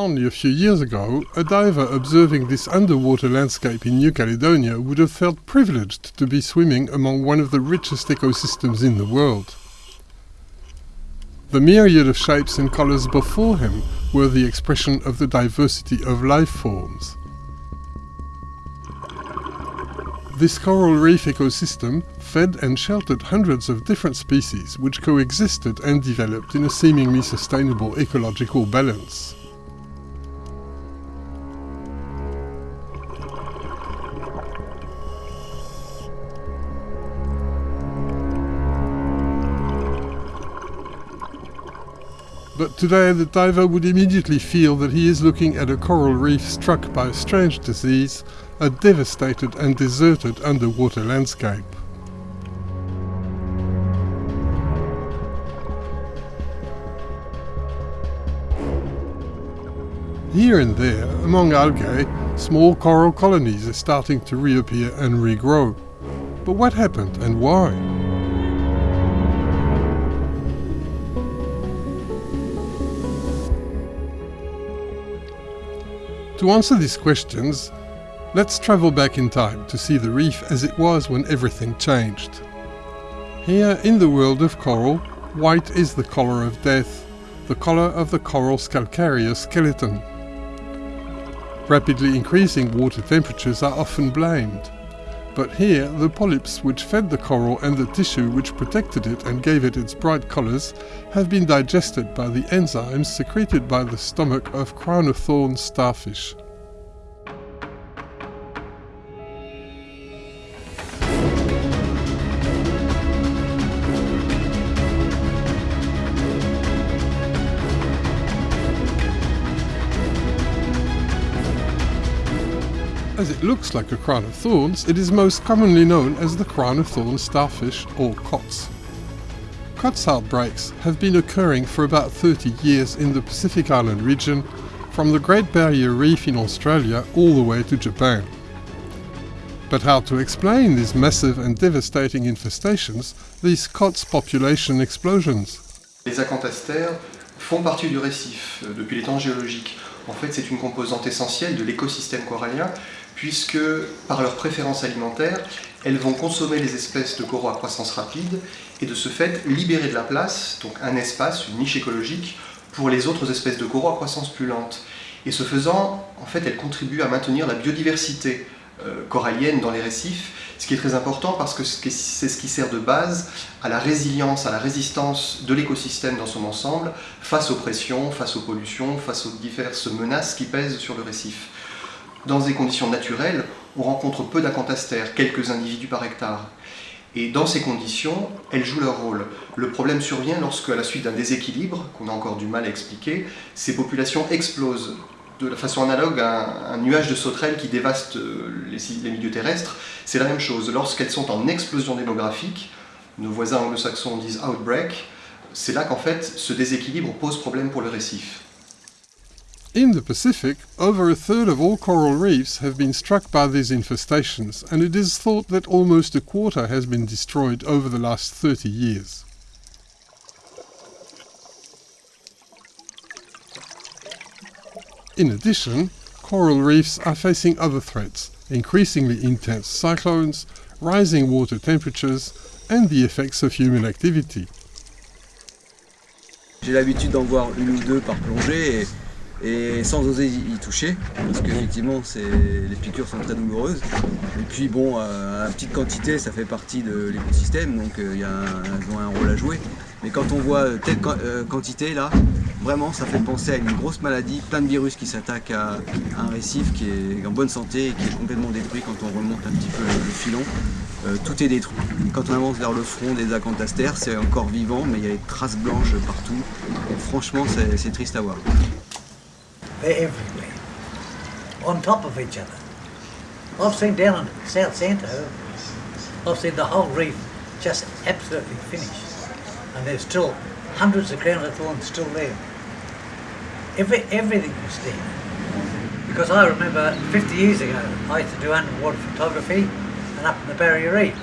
Only a few years ago, a diver observing this underwater landscape in New Caledonia would have felt privileged to be swimming among one of the richest ecosystems in the world. The myriad of shapes and colours before him were the expression of the diversity of life forms. This coral reef ecosystem fed and sheltered hundreds of different species which coexisted and developed in a seemingly sustainable ecological balance. But today the diver would immediately feel that he is looking at a coral reef struck by a strange disease, a devastated and deserted underwater landscape. Here and there, among algae, small coral colonies are starting to reappear and regrow. But what happened and why? To answer these questions, let's travel back in time to see the reef as it was when everything changed. Here in the world of coral, white is the color of death, the color of the coral's calcareous skeleton. Rapidly increasing water temperatures are often blamed. But here, the polyps which fed the coral and the tissue which protected it and gave it its bright colors have been digested by the enzymes secreted by the stomach of crown of thorns starfish. As it looks like a crown of thorns, it is most commonly known as the crown of thorns starfish or COTS. COTS outbreaks have been occurring for about 30 years in the Pacific Island region, from the Great Barrier Reef in Australia all the way to Japan. But how to explain these massive and devastating infestations, these COTS population explosions? Les acanthastères font partie du récif euh, depuis les temps géologiques. En fait, c'est une composante essentielle de l'écosystème corallien puisque par leur préférence alimentaire, elles vont consommer les espèces de coraux à croissance rapide et de ce fait libérer de la place, donc un espace, une niche écologique, pour les autres espèces de coraux à croissance plus lente. Et ce faisant, en fait, elles contribuent à maintenir la biodiversité euh, corallienne dans les récifs, ce qui est très important parce que c'est ce qui sert de base à la résilience, à la résistance de l'écosystème dans son ensemble face aux pressions, face aux pollutions, face aux diverses menaces qui pèsent sur le récif. Dans des conditions naturelles, on rencontre peu d'acanthastères, quelques individus par hectare. Et dans ces conditions, elles jouent leur rôle. Le problème survient lorsque, à la suite d'un déséquilibre, qu'on a encore du mal à expliquer, ces populations explosent de la façon analogue à un, nuage de sauterelles qui dévaste euh, les milieux terrestres. C'est la même chose. Lorsqu'elles sont en explosion démographique, nos voisins anglo-saxons disent outbreak, c'est là qu'en fait ce déséquilibre pose problème pour le récif. In the Pacific, over a third of all coral reefs have been struck by these infestations, and it is thought that almost a quarter has been destroyed over the last 30 years. In addition, coral reefs are facing other threats, increasingly intense cyclones, rising water temperatures, and the effects of human activity. J'ai l'habitude d'en voir une ou deux par plongée et et sans oser y toucher parce qu'effectivement les piqûres sont très douloureuses et puis bon euh, à petite quantité ça fait partie de l'écosystème donc euh, y a un rôle à jouer mais quand on voit telle euh, quantité là vraiment ça fait penser à une grosse maladie plein de virus qui s'attaquent à, un récif qui est en bonne santé et qui est complètement détruit quand on remonte un petit peu le, filon tout est détruit. Quand on avance vers le front des acanthastères, c'est encore vivant, mais il y a des traces blanches partout. franchement, c'est triste à voir. They're everywhere, on top of each other. I've seen down in South Santo, I've seen the whole reef just absolutely finished. And there's still hundreds of crown of thorns still there. Every, everything was there. Because I remember 50 years ago, I used to do underwater photography and up in the Barrier Reef.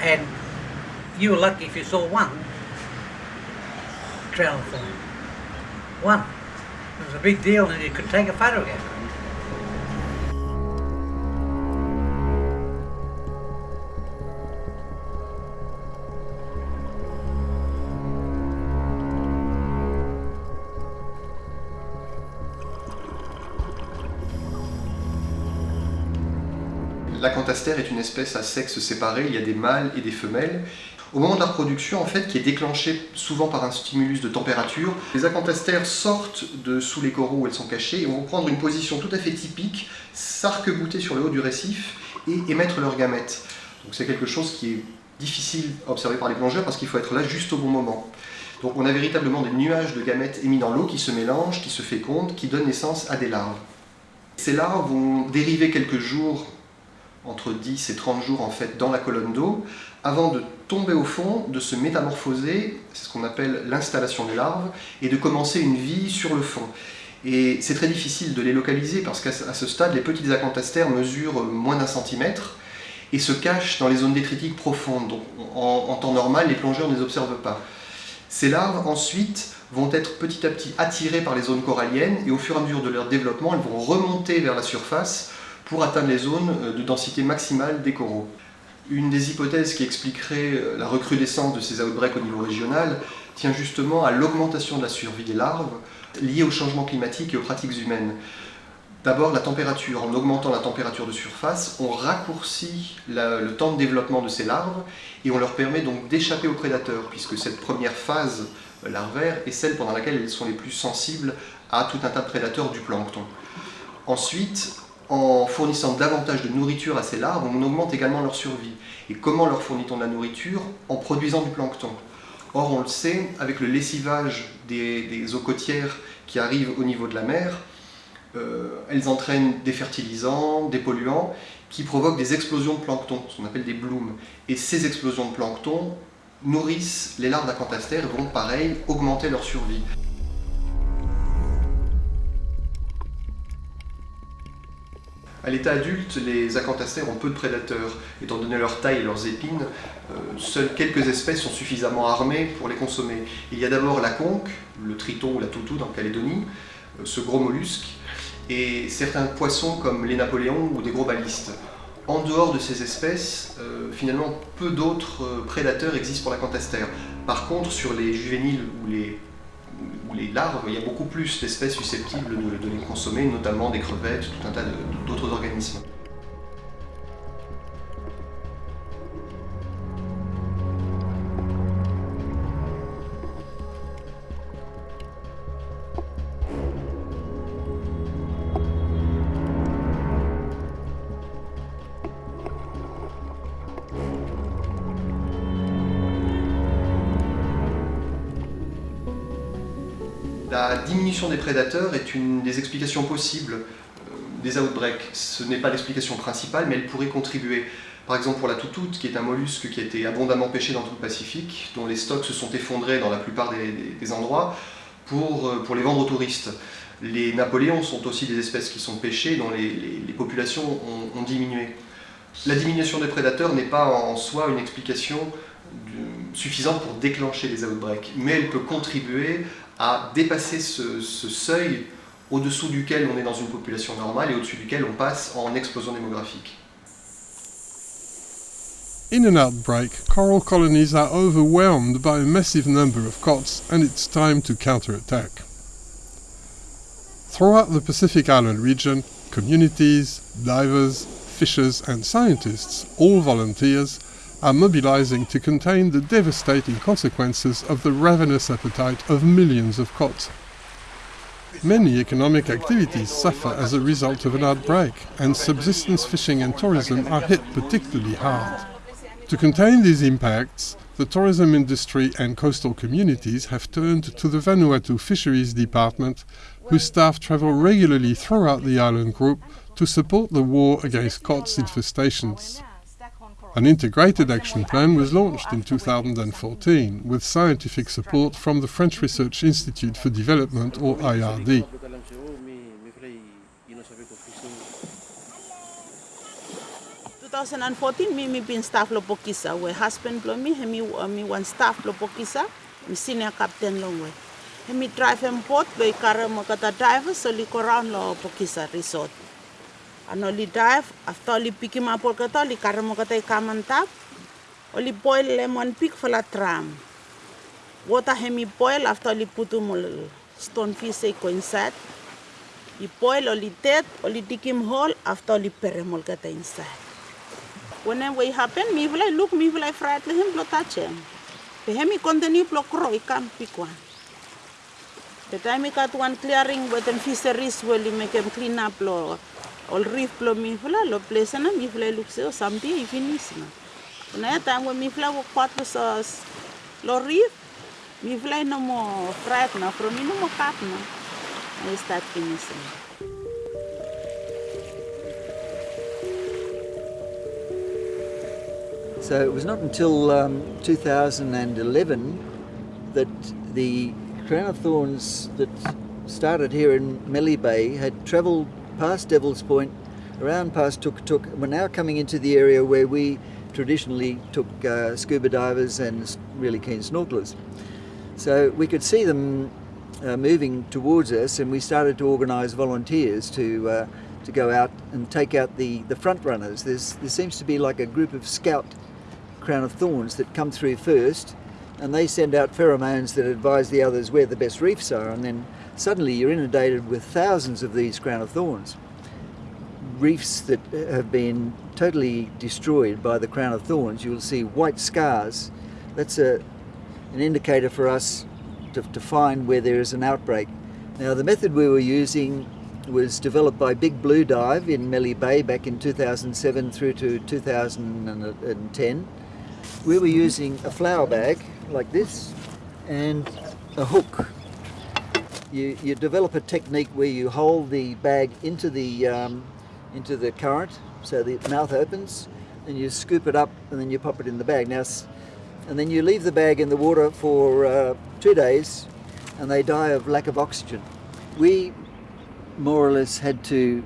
And you were lucky if you saw one crown of thorn. One. It was a big deal and you could take a photograph. L'acanthaster est une espèce à sexe séparé, il y a des mâles et des femelles. Au moment de la reproduction, en fait, qui est déclenchée souvent par un stimulus de température, les acanthastères sortent de sous les coraux où elles sont cachées et vont prendre une position tout à fait typique, s'arc-bouter sur le haut du récif et émettre leurs gamètes. Donc c'est quelque chose qui est difficile à observer par les plongeurs parce qu'il faut être là juste au bon moment. Donc on a véritablement des nuages de gamètes émis dans l'eau qui se mélangent, qui se fécondent, qui donnent naissance à des larves. Ces larves vont dériver quelques jours entre 10 et 30 jours en fait dans la colonne d'eau, avant de tomber au fond, de se métamorphoser, c'est ce qu'on appelle l'installation des larves, et de commencer une vie sur le fond. Et c'est très difficile de les localiser parce qu'à ce stade, les petits acanthastères mesurent moins d'un centimètre et se cachent dans les zones détritiques profondes. Donc, en, en temps normal, les plongeurs ne les observent pas. Ces larves, ensuite, vont être petit à petit attirées par les zones coralliennes et au fur et à mesure de leur développement, elles vont remonter vers la surface pour atteindre les zones euh, de densité maximale des coraux. Une des hypothèses qui expliquerait euh, la recrudescence de ces outbreaks au niveau régional tient justement à l'augmentation de la survie des larves liée au changement climatique et aux pratiques humaines. D'abord, la température. En augmentant la température de surface, on raccourcit le temps de développement de ces larves et on leur permet donc d'échapper aux prédateurs, puisque cette première phase larvaire est celle pendant laquelle elles sont les plus sensibles à tout un tas de prédateurs du plancton. Ensuite, en fournissant davantage de nourriture à ces larves, on augmente également leur survie. Et comment leur fournit-on de la nourriture En produisant du plancton. Or, on le sait, avec le lessivage des, eaux côtières qui arrivent au niveau de la mer, euh, elles entraînent des fertilisants, des polluants, qui provoquent des explosions de plancton, ce qu'on appelle des blooms. Et ces explosions de plancton nourrissent les larves d'acanthastères et vont, pareil, augmenter leur survie. À l'état adulte, les acanthastères ont peu de prédateurs. Étant donné leur taille et leurs épines, euh, seules quelques espèces sont suffisamment armées pour les consommer. Il y a d'abord la conque, le triton ou la toutou dans Calédonie, euh, ce gros mollusque, et certains poissons comme les napoléons ou des gros balistes. En dehors de ces espèces, euh, finalement, peu d'autres prédateurs existent pour l'acanthastère. Par contre, sur les juvéniles ou les les larves, il y a beaucoup plus d'espèces susceptibles de, les consommer, notamment des crevettes, tout un tas d'autres organismes. Est une des explications possibles euh, des outbreaks. Ce n'est pas l'explication principale, mais elle pourrait contribuer. Par exemple pour la toutoute, qui est un mollusque qui a été abondamment pêché dans tout le Pacifique, dont les stocks se sont effondrés dans la plupart des, endroits, pour, euh, pour, les vendre aux touristes. Les napoléons sont aussi des espèces qui sont pêchées, dont les, populations ont, ont, diminué. La diminution des prédateurs n'est pas en soi une explication suffisante pour déclencher les outbreaks, mais elle peut contribuer à dépasser ce, seuil au-dessous duquel on est dans une population normale et au-dessus duquel on passe en explosion démographique. In an outbreak, coral colonies are overwhelmed by a massive number of cots and it's time to counterattack. Throughout the Pacific Island region, communities, divers, fishers and scientists, all volunteers, are mobilizing to contain the devastating consequences of the ravenous appetite of millions of cots. Many economic activities suffer as a result of an outbreak, and subsistence fishing and tourism are hit particularly hard. To contain these impacts, the tourism industry and coastal communities have turned to the Vanuatu Fisheries Department, whose staff travel regularly throughout the island group to support the war against COTS infestations. An integrated action plan was launched in 2014 with scientific support from the French Research Institute for Development or IRD. In 2014, me, me been staff lopokisa, where husband blow me, me, uh, me one staff lopokisa, me senior captain long way. Hemi drive and port be kara mo kata drive so li koran lo pokisa resort. Ano li drive after li piki ma por kata li kara mo kata ikamantap. O li boil lemon pig for la tram. Water hemi boil after li putu stone fish ko inside. Li boil o li tet o li dikim hole after li pere kata inside. Whenever it happen, mi vlai look mi vlai fried le him blo touch him. Pe hemi continue blo kro ikan pick one. The time I got one clearing them fisheries will make them clean up lo all reef lo place na mi fla look so someday i finish na. Na time when mi fla wo quatro sa lo reef mi fla no mo fried na from no mo cut na. I start finishing. So it was not until um, 2011 that the crown of thorns that started here in Melly Bay had travelled past Devil's Point, around past Tuk Tuk, were now coming into the area where we traditionally took uh, scuba divers and really keen snorkelers. So we could see them uh, moving towards us, and we started to organise volunteers to uh, to go out and take out the the front runners. There's there seems to be like a group of scout crown of thorns that come through first, and they send out pheromones that advise the others where the best reefs are, and then suddenly you're inundated with thousands of these crown of thorns. Reefs that have been totally destroyed by the crown of thorns, you'll see white scars. That's a, an indicator for us to, to find where there is an outbreak. Now the method we were using was developed by Big Blue Dive in Melly Bay back in 2007 through to 2010. Uh, We were using a flour bag like this and a hook. You, you develop a technique where you hold the bag into the, um, into the current so the mouth opens and you scoop it up and then you pop it in the bag. Now, and then you leave the bag in the water for uh, two days and they die of lack of oxygen. We more or less had to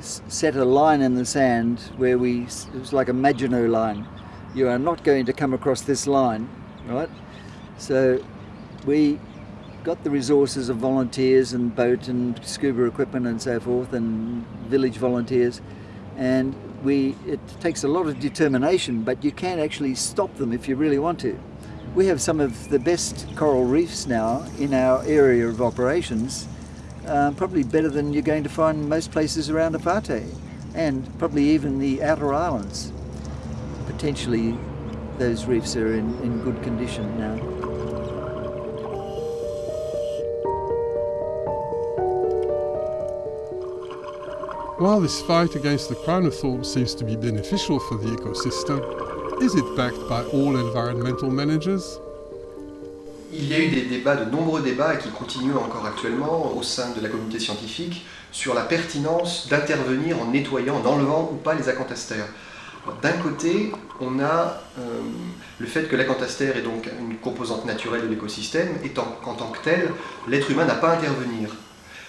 set a line in the sand where we, it was like a Maginot line. You are not going to come across this line, right? So we got the resources of volunteers and boat and scuba equipment and so forth and village volunteers and we it takes a lot of determination but you can actually stop them if you really want to. We have some of the best coral reefs now in our area of operations uh, probably better than you're going to find most places around Apate and probably even the outer islands. Potentially those reefs are in, in good condition now. While this fight against the crown of thorns seems to be beneficial for the ecosystem, is it backed by all environmental managers? Il y a eu des débats, de nombreux débats, qui continuent encore actuellement au sein de la communauté scientifique, sur la pertinence d'intervenir en nettoyant, en enlevant ou pas les acantastères. D'un côté, on a euh, le fait que l'acantastère est donc une composante naturelle de l'écosystème, et qu'en tant que tel, l'être humain n'a pas à intervenir.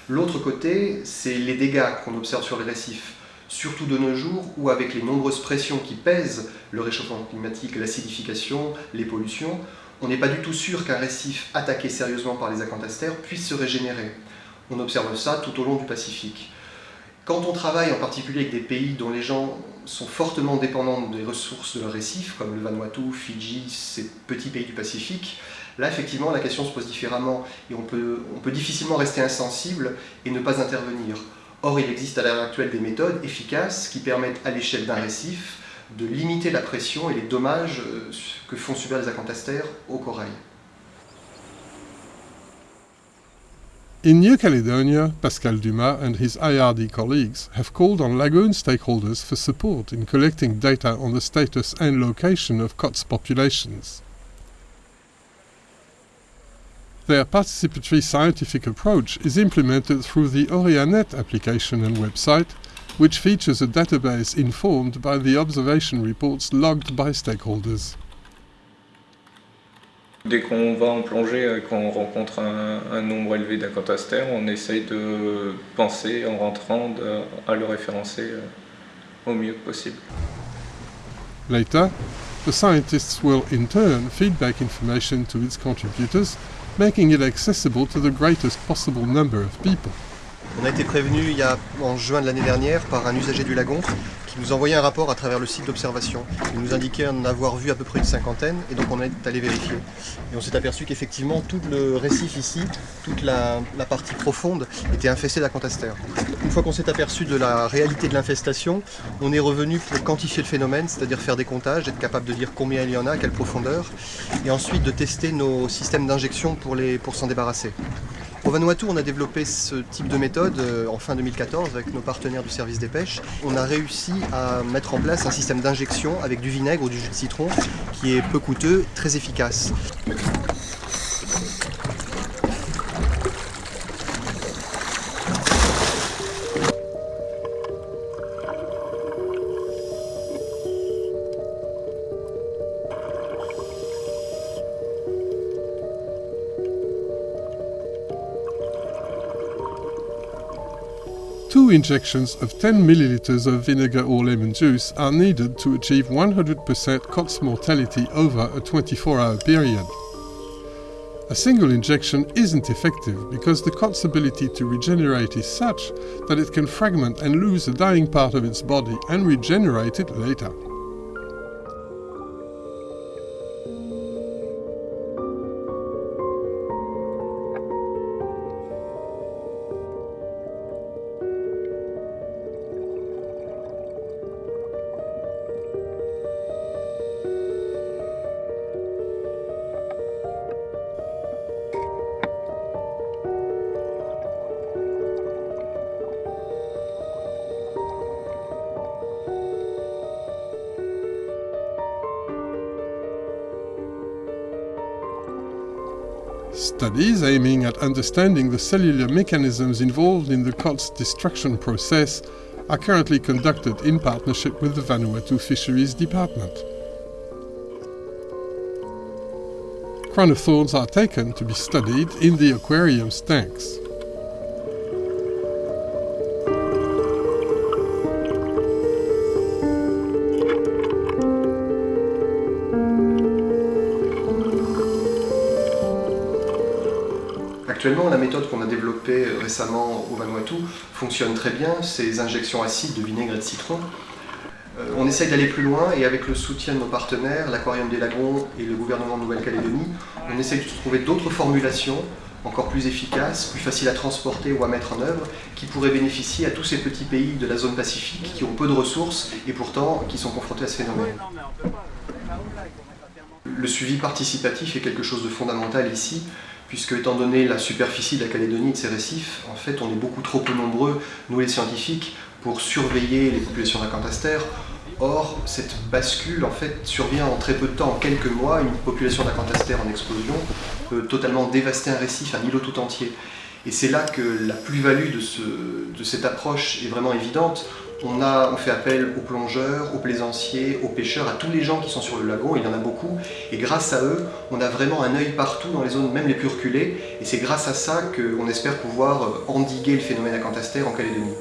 L'autre côté, c'est les dégâts qu'on observe sur les récifs, surtout de nos jours où avec les nombreuses pressions qui pèsent le réchauffement climatique, l'acidification, les pollutions, on n'est pas du tout sûr qu'un récif attaqué sérieusement par les acantastères puisse se régénérer. On observe ça tout au long du Pacifique. Quand on travaille en particulier avec des pays dont les gens sont fortement dépendants des ressources de leurs récifs, comme le Vanuatu, Fidji, ces petits pays du Pacifique, là effectivement la question se pose différemment et on peut, difficilement rester insensible et ne pas intervenir. Or il existe à l'heure actuelle des méthodes efficaces qui permettent à l'échelle d'un récif de limiter la pression et les dommages que font subir les acantastères au corail. In New Caledonia, Pascal Dumas and his IRD colleagues have called on lagoon stakeholders for support in collecting data on the status and location of COTS populations. Their participatory scientific approach is implemented through the Orianet application and website, which features a database informed by the observation reports logged by stakeholders. Dès qu'on va en plongée et qu'on rencontre un, un, nombre élevé d'acantastères, on essaye de penser en rentrant de, à le référencer au mieux possible. Later, the scientists will in turn feedback information to its contributors making it accessible to the greatest possible number of people. On a été prévenu il y a, en juin de l'année dernière par un usager du lagon nous envoyait un rapport à travers le site d'observation. Il nous indiquait en avoir vu à peu près une cinquantaine et donc on est allé vérifier. Et on s'est aperçu qu'effectivement tout le récif ici, toute la, partie profonde était infestée d'acantastères. Une fois qu'on s'est aperçu de la réalité de l'infestation, on est revenu pour quantifier le phénomène, c'est-à-dire faire des comptages, être capable de dire combien il y en a, quelle profondeur, et ensuite de tester nos systèmes d'injection pour s'en débarrasser. Au Vanuatu, on a développé ce type de méthode euh, en fin 2014 avec nos partenaires du service des pêches. On a réussi à mettre en place un système d'injection avec du vinaigre ou du jus de citron qui est peu coûteux, très efficace. Injections of 10 milliliters of vinegar or lemon juice are needed to achieve 100% COTS mortality over a 24 hour period. A single injection isn't effective because the COTS ability to regenerate is such that it can fragment and lose a dying part of its body and regenerate it later. Studies aiming at understanding the cellular mechanisms involved in the COTS destruction process are currently conducted in partnership with the Vanuatu Fisheries Department. Crown of thorns are taken to be studied in the aquarium's tanks. Actuellement, la méthode qu'on a développée euh, récemment au Vanuatu fonctionne très bien, ces injections acides de vinaigre et de citron. Euh, on essaye d'aller plus loin et avec le soutien de nos partenaires, l'Aquarium des Lagons et le gouvernement de Nouvelle-Calédonie, on essaye de trouver d'autres formulations encore plus efficaces, plus faciles à transporter ou à mettre en œuvre, qui pourraient bénéficier à tous ces petits pays de la zone Pacifique qui ont peu de ressources et pourtant qui sont confrontés à ce phénomène. Le suivi participatif est quelque chose de fondamental ici, puisque étant donné la superficie de la Calédonie et de ses récifs, en fait on est beaucoup trop peu nombreux, nous les scientifiques, pour surveiller les populations d'acantastères. Or, cette bascule en fait survient en très peu de temps, en quelques mois, une population d'acantastères en explosion peut totalement dévaster un récif, un îlot tout entier. Et c'est là que la plus-value de, de cette approche est vraiment évidente. On, fait appel aux plongeurs, aux plaisanciers, aux pêcheurs, à tous les gens qui sont sur le lagon, il y en a beaucoup, et grâce à eux, on a vraiment un œil partout dans les zones même les plus reculées, et c'est grâce à ça qu'on espère pouvoir endiguer le phénomène acantastère en Calédonie.